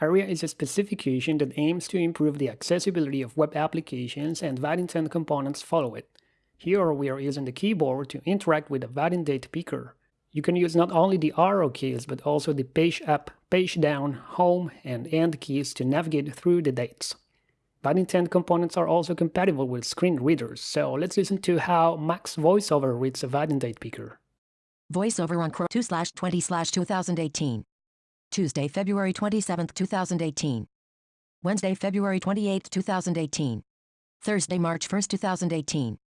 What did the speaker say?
ARIA is a specification that aims to improve the accessibility of web applications and Vaadin components follow it. Here we are using the keyboard to interact with the Vaadin date picker. You can use not only the arrow keys but also the page up, page down, home, and end keys to navigate through the dates. Vaadin components are also compatible with screen readers, so let's listen to how Mac's VoiceOver reads a Vaadin date picker. VoiceOver on Chrome 2 20 2018. Tuesday, February 27, 2018. Wednesday, February 28, 2018. Thursday, March 1, 2018.